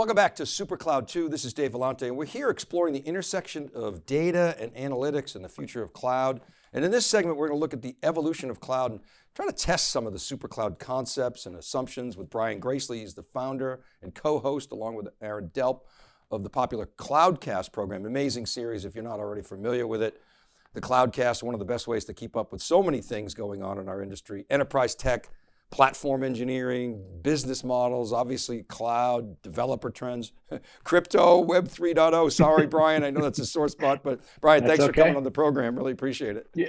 Welcome back to SuperCloud 2. This is Dave Vellante, and we're here exploring the intersection of data and analytics and the future of cloud. And in this segment, we're going to look at the evolution of cloud and try to test some of the SuperCloud concepts and assumptions with Brian Gracely. He's the founder and co-host along with Aaron Delp of the popular Cloudcast program. Amazing series if you're not already familiar with it. The Cloudcast, one of the best ways to keep up with so many things going on in our industry. Enterprise tech, platform engineering, business models, obviously cloud, developer trends, crypto, web 3.0. Sorry, Brian, I know that's a sore spot, but Brian, that's thanks okay. for coming on the program. Really appreciate it. Yeah,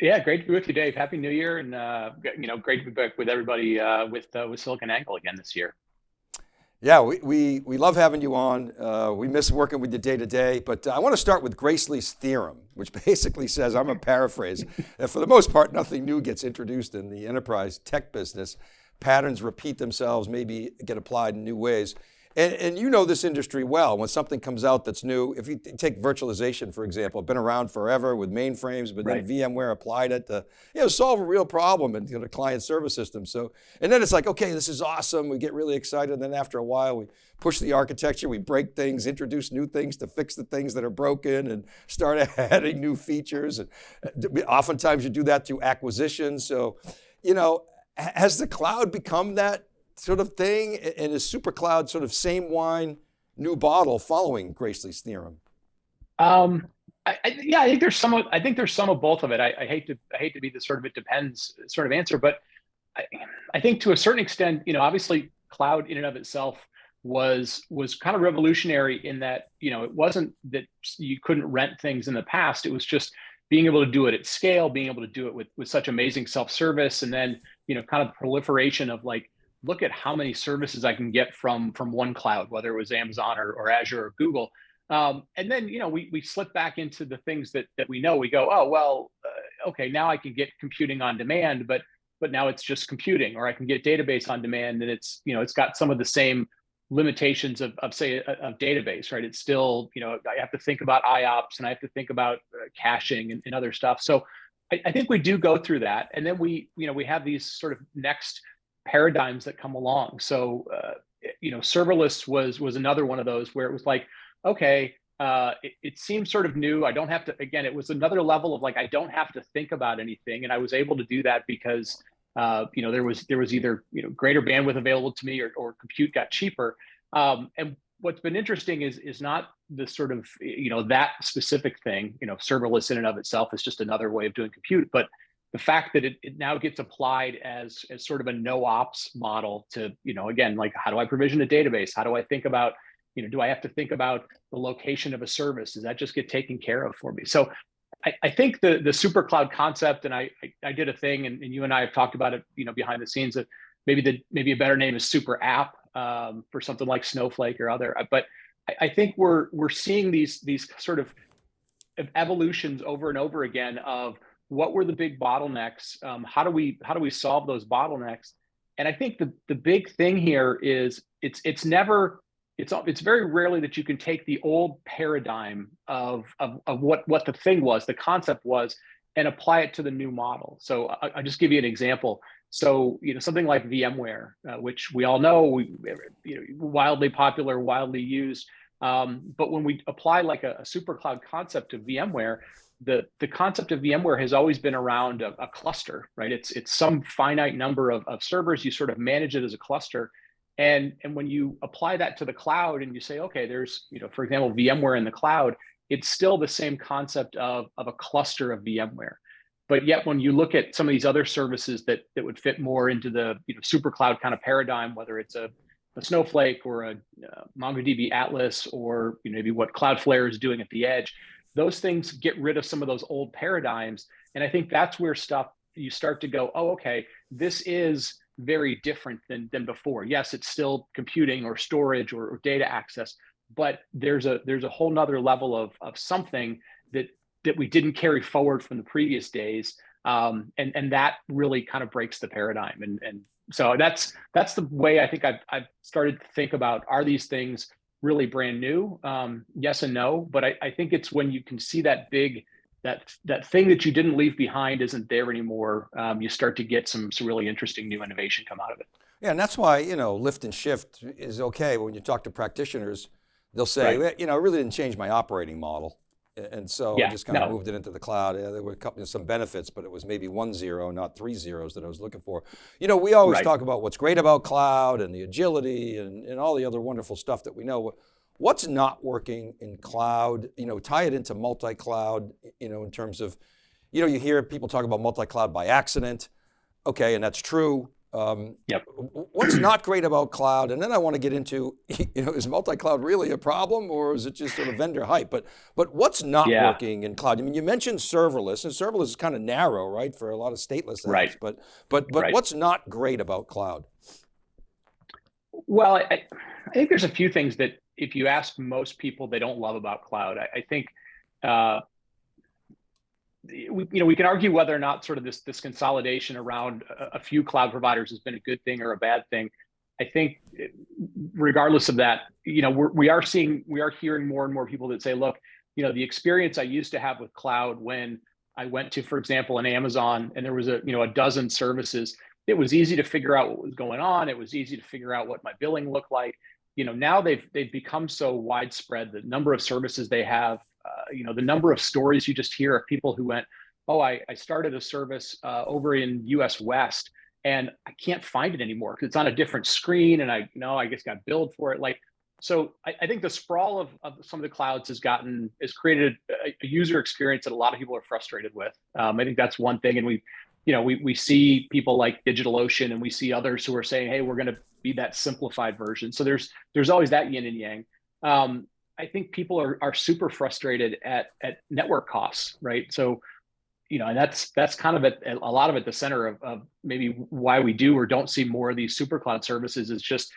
yeah, great to be with you, Dave. Happy New Year, and uh, you know, great to be back with everybody uh, with uh, with SiliconANGLE again this year. Yeah, we, we, we love having you on. Uh, we miss working with you day to day, but uh, I want to start with Gracely's theorem, which basically says, I'm a paraphrase, that for the most part, nothing new gets introduced in the enterprise tech business. Patterns repeat themselves, maybe get applied in new ways. And, and, you know this industry well, when something comes out that's new, if you take virtualization, for example, been around forever with mainframes, but right. then VMware applied it to you know, solve a real problem in you know, client service system. So, and then it's like, okay, this is awesome. We get really excited. And then after a while, we push the architecture, we break things, introduce new things to fix the things that are broken and start adding new features. And uh, oftentimes you do that through acquisition. So, you know, has the cloud become that sort of thing? And is SuperCloud sort of same wine, new bottle following Gracely's theorem? Um, I, I, yeah, I think there's some. Of, I think there's some of both of it. I, I, hate to. I hate to be the sort of it depends sort of answer, but I, think to a certain extent, you know, obviously, cloud in and of itself was was kind of revolutionary in that you know it wasn't that you couldn't rent things in the past. It was just being able to do it at scale, being able to do it with with such amazing self service, and then you know, kind of proliferation of like look at how many services I can get from from one cloud, whether it was Amazon or, or Azure or Google. Um, and then you know we we slip back into the things that that we know. We go, oh well, uh, okay, now I can get computing on demand, but but now it's just computing, or I can get database on demand, and it's you know it's got some of the same limitations of, of say a database, right? It's still you know I have to think about IOPS and I have to think about uh, caching and, and other stuff. So I, I think we do go through that, and then we you know we have these sort of next paradigms that come along. So, uh, you know, serverless was was another one of those where it was like, okay, uh, it, it seems sort of new. I don't have to. Again, it was another level of like I don't have to think about anything, and I was able to do that because uh, you know there was there was either you know greater bandwidth available to me or, or compute got cheaper. Um, and what's been interesting is is not the sort of you know that specific thing. You know, serverless in and of itself is just another way of doing compute, but the fact that it, it now gets applied as, as sort of a no ops model to, you know, again, like how do I provision a database? How do I think about, you know, do I have to think about the location of a service? Does that just get taken care of for me? So I, I think the the super cloud concept, and I, I, I did a thing, and, and, you and I have talked about it, you know, behind the scenes. That maybe the maybe a better name is super app um, for something like Snowflake or other. But I, I think we're we're seeing these these sort of evolutions over and over again of what were the big bottlenecks? Um, how do we how do we solve those bottlenecks? And I think the the big thing here is it's it's never it's it's very rarely that you can take the old paradigm of of, of what what the thing was, the concept was, and apply it to the new model. So I, will just give you an example. So you know something like VMware, uh, which we all know, we, you know, wildly popular, wildly used. Um, but when we apply like a, a super cloud concept to VMware, the, the concept of VMware has always been around a, a, cluster, right? It's, it's some finite number of, of servers, you sort of manage it as a cluster. And, and when you apply that to the cloud and you say, okay, there's, you know, for example, VMware in the cloud, it's still the same concept of, of a cluster of VMware. But yet when you look at some of these other services that, that would fit more into the you know, super cloud kind of paradigm, whether it's a, a Snowflake or a uh, MongoDB Atlas or you know, maybe what Cloudflare is doing at the edge, those things get rid of some of those old paradigms. And I think that's where stuff you start to go, oh, okay, this is very different than, than before. Yes, it's still computing or storage or, or data access, but there's a there's a whole nother level of, of something that that we didn't carry forward from the previous days. Um, and, and that really kind of breaks the paradigm. And, and so that's that's the way I think I've, I've started to think about are these things really brand new? Um, yes and no, but I, I think it's when you can see that big that that thing that you didn't leave behind isn't there anymore. Um, you start to get some some really interesting new innovation come out of it. Yeah, and that's why, you know, lift and shift is okay. When you talk to practitioners, they'll say, right. you know, it really didn't change my operating model. And so yeah, I just kind no. of moved it into the cloud. Yeah, there were a couple, some benefits, but it was maybe one zero, not three zeros that I was looking for. You know, we always right. talk about what's great about cloud and the agility and, and all the other wonderful stuff that we know. What's not working in cloud? You know, tie it into multi-cloud, you know, in terms of, you know, you hear people talk about multi-cloud by accident. Okay, and that's true. Um, yep. What's not great about cloud? And then I want to get into, you know, is multi-cloud really a problem or is it just sort of vendor hype? But, but what's not yeah. working in cloud? I mean, you mentioned serverless and serverless is kind of narrow, right? For a lot of stateless apps, right. but, but, but right. what's not great about cloud? Well, I, I, think there's a few things that if you ask most people, they don't love about cloud. I, I think, uh, we, you know, we can argue whether or not sort of this this consolidation around a, a, few cloud providers has been a good thing or a bad thing. I think, regardless of that, you know, we're, we are seeing, we are hearing more and more people that say, look, you know, the experience I used to have with cloud when I went to, for example, an Amazon and there was a, you know, a dozen services, it was easy to figure out what was going on. It was easy to figure out what my billing looked like. You know, now they've they've become so widespread. The number of services they have, uh, you know, the number of stories you just hear of people who went, oh, I, I started a service uh, over in US West and I can't find it anymore because it's on a different screen and I you know I just got billed for it. Like, so I, I think the sprawl of, of some of the clouds has gotten, has created a, a, user experience that a lot of people are frustrated with. Um, I think that's one thing. And we, you know, we, we see people like DigitalOcean and we see others who are saying, hey, we're going to be that simplified version. So there's, there's always that yin and yang. Um, I think people are, are super frustrated at, at network costs, right? So, you know, and that's that's kind of at, a lot of at the center of, of maybe why we do or don't see more of these super cloud services is just,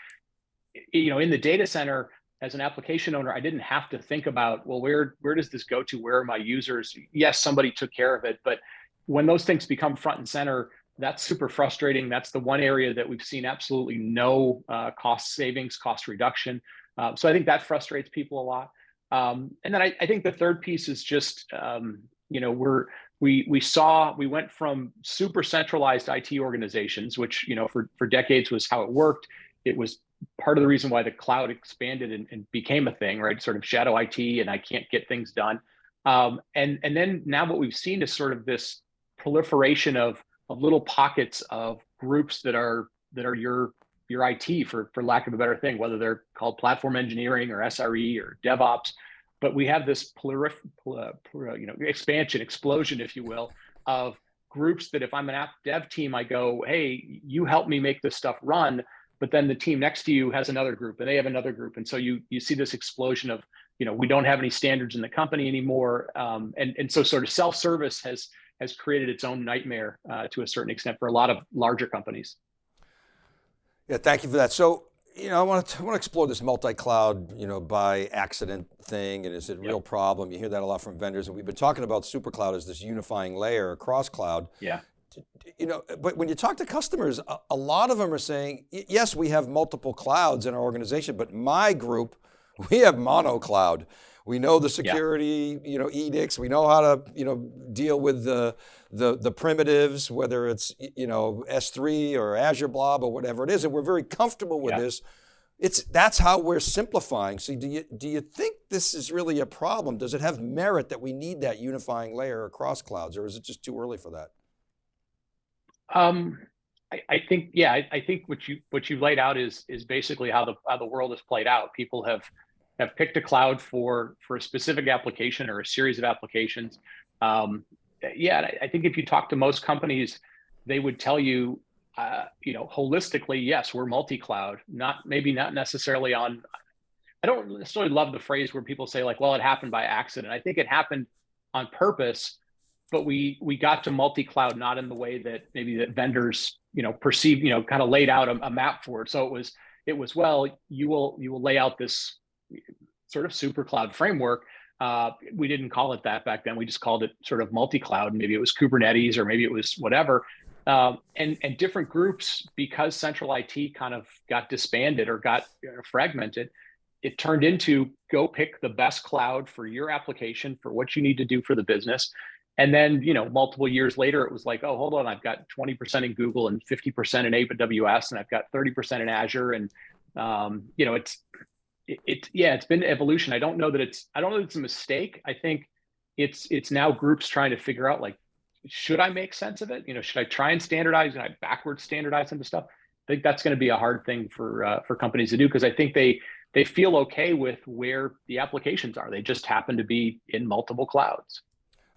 you know, in the data center as an application owner, I didn't have to think about, well, where where does this go to? Where are my users? Yes, somebody took care of it, but when those things become front and center, that's super frustrating. That's the one area that we've seen absolutely no uh, cost savings, cost reduction. Um, so I think that frustrates people a lot. Um, and then I, I, think the third piece is just, um, you know, we're, we, we saw, we went from super centralized IT organizations, which, you know, for, for decades was how it worked. It was part of the reason why the cloud expanded and, and became a thing, right? Sort of shadow IT and I can't get things done. Um, and, and then now what we've seen is sort of this proliferation of, of little pockets of groups that are, that are your your IT for, for lack of a better thing, whether they're called platform engineering or SRE or DevOps. But we have this plurif, you know, expansion, explosion, if you will, of groups that if I'm an app dev team, I go, hey, you help me make this stuff run. But then the team next to you has another group and they have another group. And so you you see this explosion of, you know, we don't have any standards in the company anymore. Um, and, and so sort of self-service has has created its own nightmare uh, to a certain extent for a lot of larger companies. Yeah, thank you for that. So, you know, I want to, I want to explore this multi-cloud, you know, by accident thing, and is it a yep. real problem? You hear that a lot from vendors, and we've been talking about SuperCloud as this unifying layer across cloud. Yeah. You know, but when you talk to customers, a, a lot of them are saying, yes, we have multiple clouds in our organization, but my group, we have mono cloud. We know the security, yeah. you know, edicts. We know how to, you know, deal with the, the, the primitives, whether it's, you know, S3 or Azure Blob or whatever it is. And we're very comfortable with yeah. this. It's, that's how we're simplifying. So do you, do you think this is really a problem? Does it have merit that we need that unifying layer across clouds or is it just too early for that? Um, I, I think, yeah, I, I, think what you, what you laid out is, is basically how the, how the world has played out. People have, have picked a cloud for for a specific application or a series of applications. Um, yeah, I think if you talk to most companies, they would tell you, uh, you know, holistically, yes, we're multi-cloud. Not maybe not necessarily on. I don't necessarily love the phrase where people say like, "Well, it happened by accident." I think it happened on purpose, but we we got to multi-cloud not in the way that maybe that vendors you know perceive you know kind of laid out a, a map for it. So it was it was well, you will you will lay out this sort of super cloud framework. Uh, we didn't call it that back then. We just called it sort of multi-cloud. Maybe it was Kubernetes or maybe it was whatever. Um, and, and different groups, because central IT kind of got disbanded or got fragmented, it turned into go pick the best cloud for your application, for what you need to do for the business. And then, you know, multiple years later, it was like, oh, hold on, I've got 20% in Google and 50% in AWS, and I've got 30% in Azure. And, um, you know, it's, it, it, yeah, it's been evolution. I don't know that it's, I don't know that it's a mistake. I think it's, it's now groups trying to figure out like, should I make sense of it? You know, should I try and standardize and I backwards standardize into stuff? I think that's going to be a hard thing for uh, for companies to do because I think they they feel okay with where the applications are. They just happen to be in multiple clouds.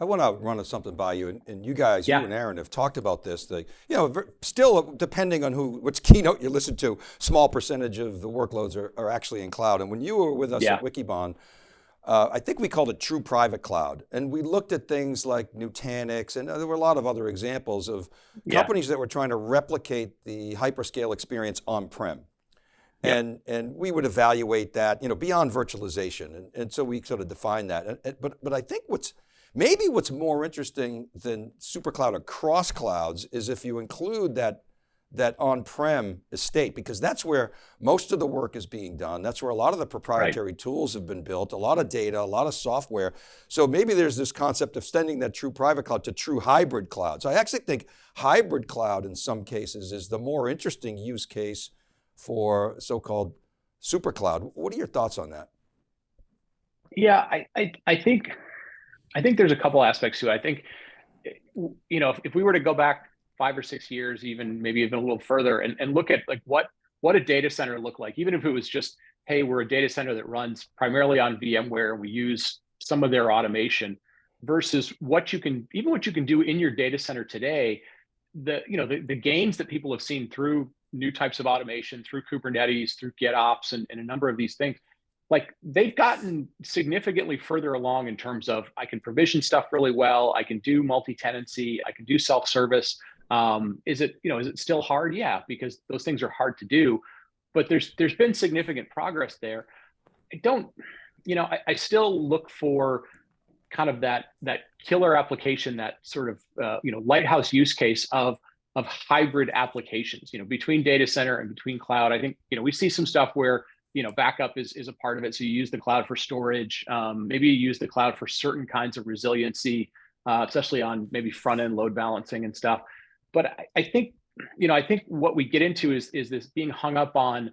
I want to run something by you, and, and you guys, yeah. you and Aaron have talked about this. The, you know, still depending on who, which keynote you listen to, small percentage of the workloads are, are actually in cloud. And when you were with us yeah. at Wikibon, uh, I think we called it true private cloud. And we looked at things like Nutanix, and there were a lot of other examples of yeah. companies that were trying to replicate the hyperscale experience on-prem. And, and we would evaluate that, you know, beyond virtualization. And, and so we sort of define that. And, and, but, but I think what's, maybe what's more interesting than super cloud across clouds is if you include that, that on-prem estate, because that's where most of the work is being done. That's where a lot of the proprietary right. tools have been built, a lot of data, a lot of software. So maybe there's this concept of extending that true private cloud to true hybrid clouds. I actually think hybrid cloud in some cases is the more interesting use case for so-called super cloud. What are your thoughts on that? Yeah, I, I, I think I think there's a couple aspects to it. I think, you know, if, if we were to go back five or six years, even maybe even a little further, and, and look at like what what a data center look like, even if it was just, hey, we're a data center that runs primarily on VMware, we use some of their automation, versus what you can, even what you can do in your data center today, the you know the, the gains that people have seen through new types of automation through Kubernetes, through GitOps, and, and a number of these things, like they've gotten significantly further along in terms of I can provision stuff really well, I can do multi-tenancy, I can do self-service. Um, is it you know is it still hard? Yeah, because those things are hard to do, but there's there's been significant progress there. I don't, you know, I, I still look for kind of that that killer application, that sort of uh, you know lighthouse use case of of hybrid applications, you know, between data center and between cloud. I think, you know, we see some stuff where, you know, backup is, is a part of it. So you use the cloud for storage. Um, maybe you use the cloud for certain kinds of resiliency, uh, especially on maybe front end load balancing and stuff. But I, I think, you know, I think what we get into is, is this being hung up on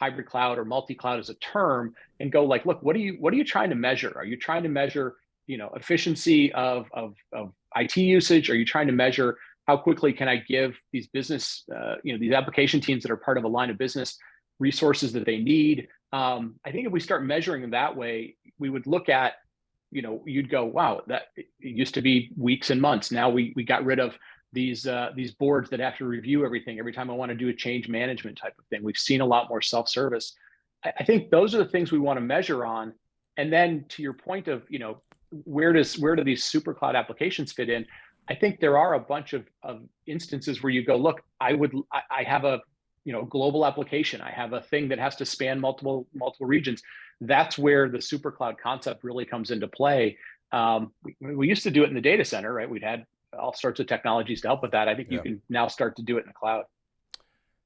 hybrid cloud or multi-cloud as a term and go like, look, what are you, what are you trying to measure? Are you trying to measure, you know, efficiency of, of, of IT usage? Are you trying to measure how quickly can I give these business, uh, you know, these application teams that are part of a line of business resources that they need? Um, I think if we start measuring them that way, we would look at, you know, you'd go, wow, that used to be weeks and months. Now we we got rid of these uh, these boards that have to review everything every time I want to do a change management type of thing. We've seen a lot more self-service. I, I think those are the things we want to measure on. And then to your point of, you know, where does where do these super cloud applications fit in? I think there are a bunch of, of instances where you go, look, I would, I have a, you know, global application. I have a thing that has to span multiple, multiple regions. That's where the super cloud concept really comes into play. Um, we, we, used to do it in the data center, right? We'd had all sorts of technologies to help with that. I think yeah. you can now start to do it in the cloud.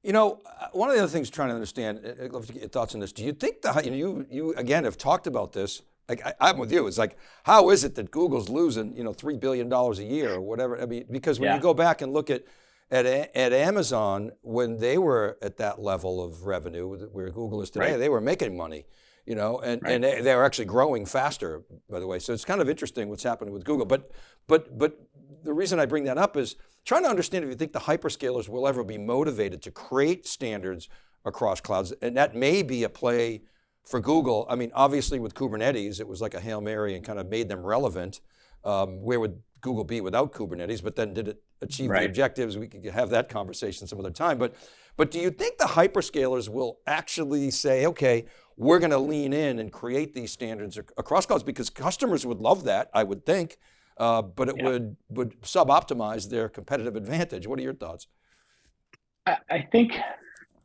You know, uh, one of the other things trying to understand, I'd love to get your thoughts on this. Do you think that, you know, you, you again have talked about this, like I, am with you. It's like, how is it that Google's losing, you know, $3 billion a year or whatever? I mean, because when yeah. you go back and look at, at, at Amazon, when they were at that level of revenue where Google is today, right. they were making money, you know, and, right. and they, they were actually growing faster, by the way. So it's kind of interesting what's happening with Google. But, but, but the reason I bring that up is trying to understand if you think the hyperscalers will ever be motivated to create standards across clouds. And that may be a play for Google, I mean, obviously with Kubernetes, it was like a Hail Mary and kind of made them relevant. Um, where would Google be without Kubernetes? But then did it achieve right. the objectives? We could have that conversation some other time. But, but do you think the hyperscalers will actually say, okay, we're going to lean in and create these standards across clouds because customers would love that, I would think, uh, but it yeah. would, would sub-optimize their competitive advantage. What are your thoughts? I, I think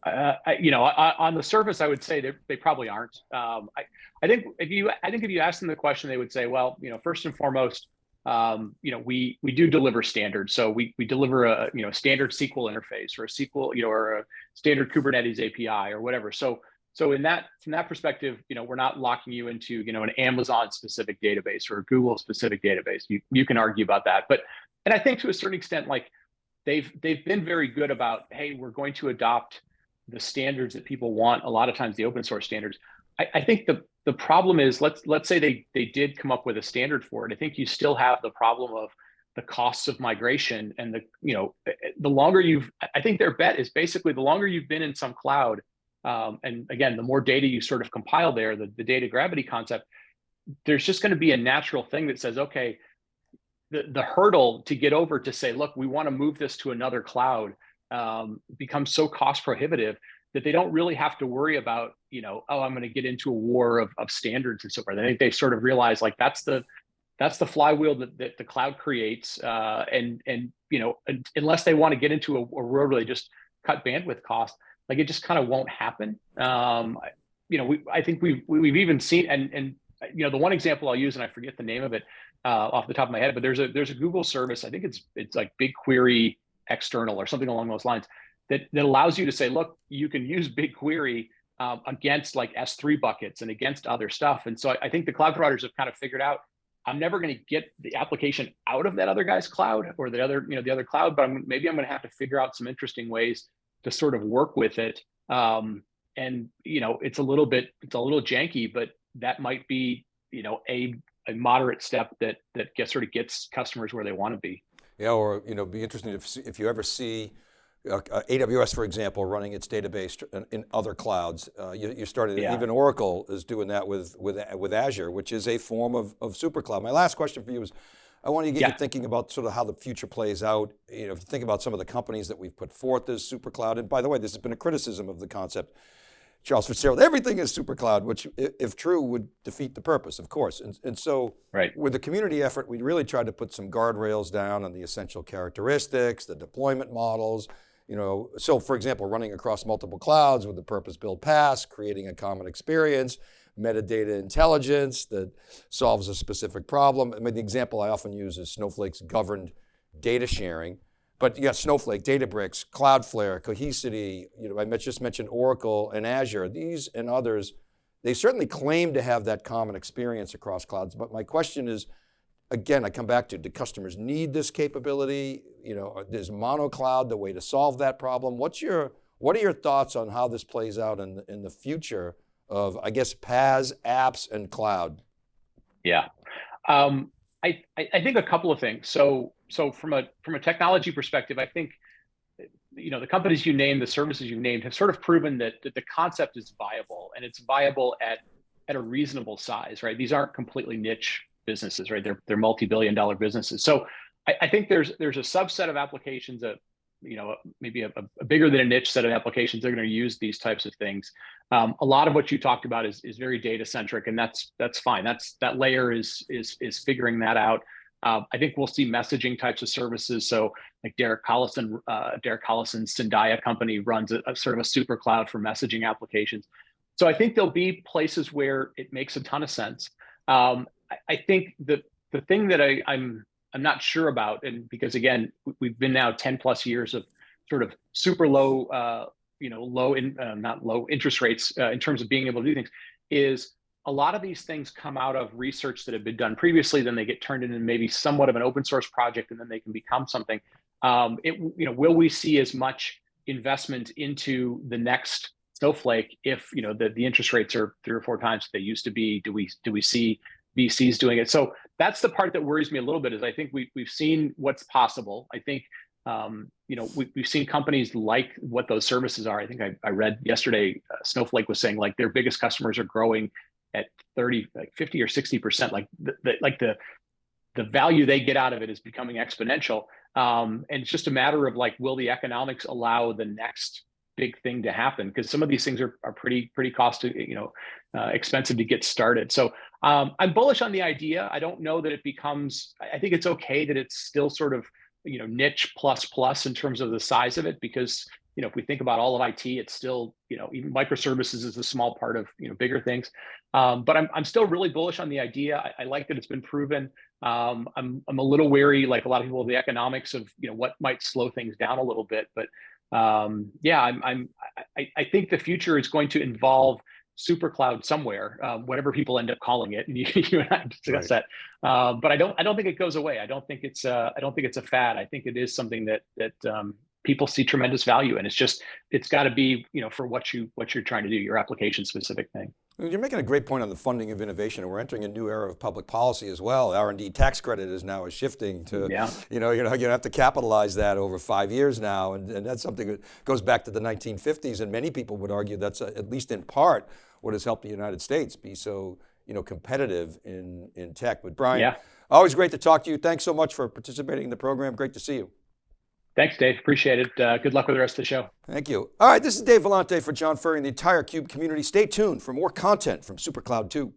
uh, you know, on the surface, I would say they, they probably aren't. Um, I, I think if you, I think if you ask them the question, they would say, well, you know, first and foremost, um, you know, we we do deliver standards. So we we deliver a you know standard SQL interface or a SQL, you know, or a standard Kubernetes API or whatever. So so in that from that perspective, you know, we're not locking you into you know an Amazon specific database or a Google specific database. You you can argue about that, but and I think to a certain extent, like they've they've been very good about hey, we're going to adopt the standards that people want. A lot of times, the open source standards. I, I think the the problem is let's let's say they they did come up with a standard for it. I think you still have the problem of the costs of migration and the you know the longer you've i think their bet is basically the longer you've been in some cloud um, and again the more data you sort of compile there the, the data gravity concept there's just going to be a natural thing that says okay the, the hurdle to get over to say look we want to move this to another cloud um, becomes so cost prohibitive that they don't really have to worry about you know oh i'm going to get into a war of, of standards and so forth i think they sort of realize like that's the that's the flywheel that, that the cloud creates. Uh, and and you know, unless they want to get into a, a world where they just cut bandwidth cost, like it just kind of won't happen. Um, you know, we I think we've we've even seen and and you know the one example I'll use and I forget the name of it uh, off the top of my head, but there's a there's a Google service. I think it's it's like BigQuery external or something along those lines that that allows you to say, look, you can use BigQuery um, against like S3 buckets and against other stuff. And so I, I think the cloud providers have kind of figured out I'm never going to get the application out of that other guy's cloud or the other, you know, the other cloud, but I'm, maybe I'm going to have to figure out some interesting ways to sort of work with it. Um, and, you know, it's a little bit, it's a little janky, but that might be, you know, a, a moderate step that, that gets sort of gets customers where they want to be. Yeah, or, you know, be interesting if, if you ever see uh, uh AWS, for example, running its database in, in other clouds. Uh, you, you, started, yeah. even Oracle is doing that with, with, with Azure, which is a form of, of super cloud. My last question for you is, I want to get yeah. you thinking about sort of how the future plays out. You know, if you think about some of the companies that we've put forth as super cloud, and by the way, this has been a criticism of the concept. Charles Fitzgerald, everything is super cloud, which if true would defeat the purpose, of course. And, and so right. with the community effort, we really tried to put some guardrails down on the essential characteristics, the deployment models, you know, so for example, running across multiple clouds with the purpose-built PaaS, creating a common experience, metadata intelligence that solves a specific problem. I mean, the example I often use is Snowflake's governed data sharing, but you got Snowflake, Databricks, Cloudflare, Cohesity, you know, I just mentioned Oracle and Azure, these and others, they certainly claim to have that common experience across clouds, but my question is, again, I come back to, do customers need this capability? You know, is mono cloud the way to solve that problem? What's your, what are your thoughts on how this plays out in, in the future of, I guess, PaaS, apps, and cloud? Yeah, um, I, I think a couple of things. So, so from a from a technology perspective, I think, you know, the companies you named, the services you named, have sort of proven that, that the concept is viable, and it's viable at at a reasonable size, right? These aren't completely niche businesses, right? They're they're multi-billion dollar businesses. So I, I think there's there's a subset of applications that you know maybe a, a, bigger than a niche set of applications they're going to use these types of things um, a lot of what you talked about is, is very data centric and that's that's fine that's that layer is is is figuring that out uh, I think we'll see messaging types of services. So like Derek Collison, uh, Derek Collison's Synadia company runs a, a, sort of a super cloud for messaging applications. So I think there'll be places where it makes a ton of sense. Um, I think the the thing that I, I'm I'm not sure about, and because again, we've been now 10 plus years of sort of super low, uh, you know, low in uh, not low interest rates uh, in terms of being able to do things, is a lot of these things come out of research that have been done previously, then they get turned into maybe somewhat of an open source project, and then they can become something. Um, it, you know, will we see as much investment into the next Snowflake if you know the, the interest rates are three or four times they used to be? Do we do we see VCs doing it. So that's the part that worries me a little bit is I think we, we've seen what's possible. I think, um, you know, we, have seen companies like what those services are. I think I, I read yesterday, uh, Snowflake was saying like their biggest customers are growing at 30, like 50 or 60%, like the, the like the, the value they get out of it is becoming exponential. Um, and it's just a matter of like, will the economics allow the next big thing to happen because some of these things are, are pretty pretty cost you know uh, expensive to get started. So um, i'm bullish on the idea. I don't know that it becomes i think it's okay that it's still sort of you know niche plus plus in terms of the size of it because you know if we think about all of it it's still you know even microservices is a small part of you know bigger things. Um, but I'm, I'm still really bullish on the idea. I, I like that it's been proven. Um, I'm, I'm a little wary like a lot of people of the economics of you know what might slow things down a little bit but um, yeah, I'm, I'm I, I, think the future is going to involve super cloud somewhere, uh, whatever people end up calling it. And you, you and I discussed right. that. Uh, but I don't I don't think it goes away. I don't think it's uh, I don't think it's a fad. I think it is something that that um, people see tremendous value in. It's just it's got to be you know for what you what you're trying to do, your application specific thing. You're making a great point on the funding of innovation and we're entering a new era of public policy as well. R&D tax credit is now shifting to, yeah. you know, you know, you have to capitalize that over five years now. And, and that's something that goes back to the 1950s and many people would argue that's a, at least in part what has helped the United States be so, you know, competitive in, in tech. But Brian, yeah. always great to talk to you. Thanks so much for participating in the program. Great to see you. Thanks, Dave. Appreciate it. Uh, good luck with the rest of the show. Thank you. All right, this is Dave Vellante for John Furrier and the entire CUBE community. Stay tuned for more content from SuperCloud 2.